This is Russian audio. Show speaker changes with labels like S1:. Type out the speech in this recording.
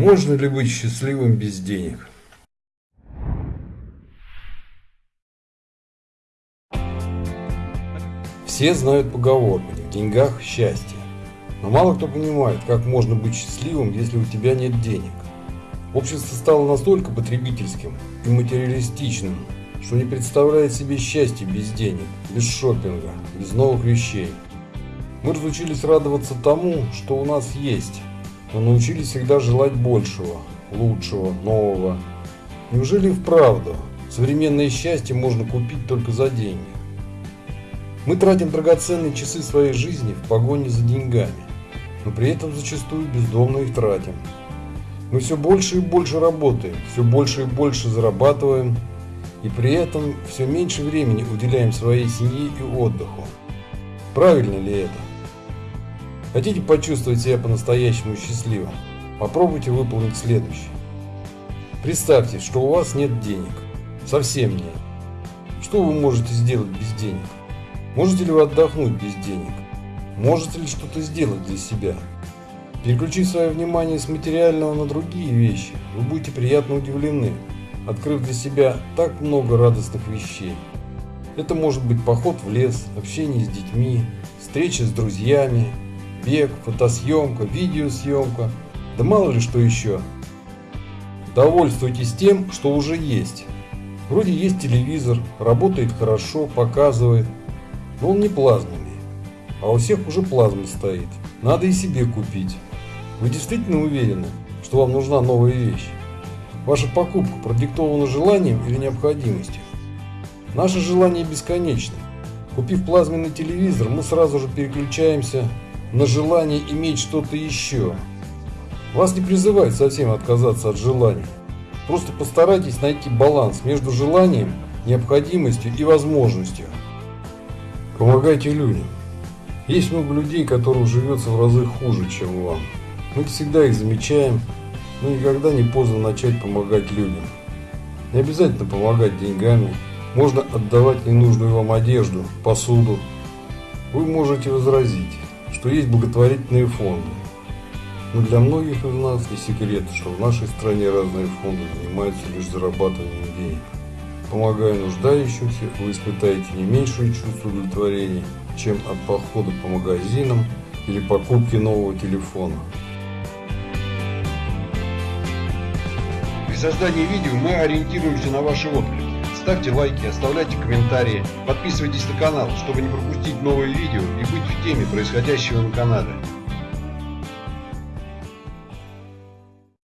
S1: Можно ли быть счастливым без денег? Все знают поговорку «не в деньгах счастье». Но мало кто понимает, как можно быть счастливым, если у тебя нет денег. Общество стало настолько потребительским и материалистичным, что не представляет себе счастья без денег, без шопинга, без новых вещей. Мы разучились радоваться тому, что у нас есть, но научились всегда желать большего, лучшего, нового. Неужели вправду современное счастье можно купить только за деньги? Мы тратим драгоценные часы своей жизни в погоне за деньгами, но при этом зачастую бездомно их тратим. Мы все больше и больше работаем, все больше и больше зарабатываем, и при этом все меньше времени уделяем своей семье и отдыху. Правильно ли это? Хотите почувствовать себя по-настоящему счастливым? Попробуйте выполнить следующее. Представьте, что у вас нет денег. Совсем нет. Что вы можете сделать без денег? Можете ли вы отдохнуть без денег? Можете ли что-то сделать для себя? Переключив свое внимание с материального на другие вещи, вы будете приятно удивлены, открыв для себя так много радостных вещей. Это может быть поход в лес, общение с детьми, встреча с друзьями, бег, фотосъемка, видеосъемка, да мало ли что еще. Довольствуйтесь тем, что уже есть. Вроде есть телевизор, работает хорошо, показывает, но он не плазменный. А у всех уже плазма стоит. Надо и себе купить. Вы действительно уверены, что вам нужна новая вещь? Ваша покупка продиктована желанием или необходимостью? Наше желание бесконечно. Купив плазменный телевизор, мы сразу же переключаемся на желание иметь что-то еще. Вас не призывает совсем отказаться от желаний. Просто постарайтесь найти баланс между желанием, необходимостью и возможностью. Помогайте людям. Есть много людей, которым живется в разы хуже, чем вам. Мы всегда их замечаем, но никогда не поздно начать помогать людям. Не обязательно помогать деньгами, можно отдавать ненужную вам одежду, посуду. Вы можете возразить, что есть благотворительные фонды. Но для многих из нас не секрет, что в нашей стране разные фонды занимаются лишь зарабатыванием денег. Помогая нуждающимся, вы испытаете не меньшее чувство удовлетворения, чем от похода по магазинам или покупки нового телефона.
S2: При создании видео мы ориентируемся на ваши отклики. Ставьте лайки, оставляйте комментарии, подписывайтесь на канал, чтобы не пропустить новые видео и быть в теме происходящего на канале.